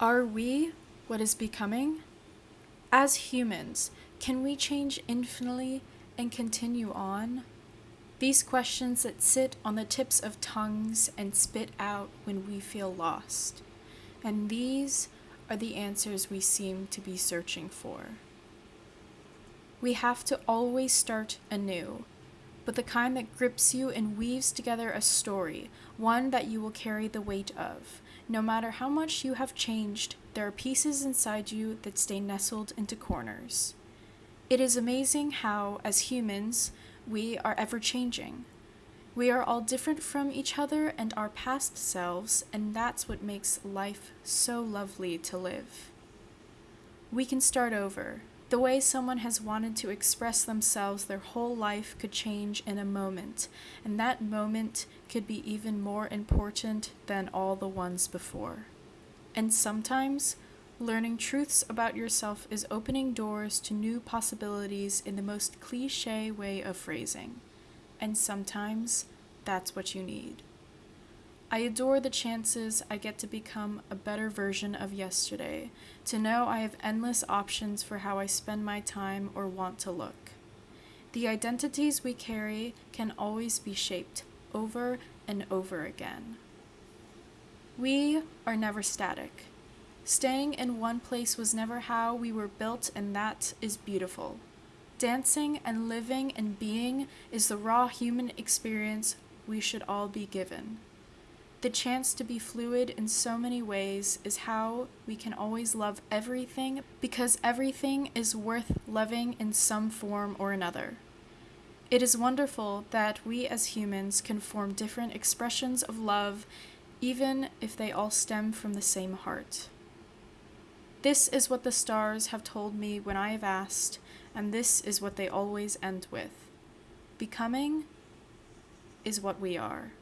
Are we what is becoming? As humans, can we change infinitely and continue on? These questions that sit on the tips of tongues and spit out when we feel lost. And these are the answers we seem to be searching for. We have to always start anew, but the kind that grips you and weaves together a story, one that you will carry the weight of. No matter how much you have changed, there are pieces inside you that stay nestled into corners. It is amazing how, as humans, we are ever changing. We are all different from each other and our past selves, and that's what makes life so lovely to live. We can start over. The way someone has wanted to express themselves their whole life could change in a moment, and that moment could be even more important than all the ones before. And sometimes, learning truths about yourself is opening doors to new possibilities in the most cliche way of phrasing. And sometimes, that's what you need. I adore the chances I get to become a better version of yesterday, to know I have endless options for how I spend my time or want to look. The identities we carry can always be shaped over and over again. We are never static. Staying in one place was never how we were built, and that is beautiful. Dancing and living and being is the raw human experience we should all be given. The chance to be fluid in so many ways is how we can always love everything because everything is worth loving in some form or another. It is wonderful that we as humans can form different expressions of love, even if they all stem from the same heart. This is what the stars have told me when I have asked, and this is what they always end with Becoming is what we are.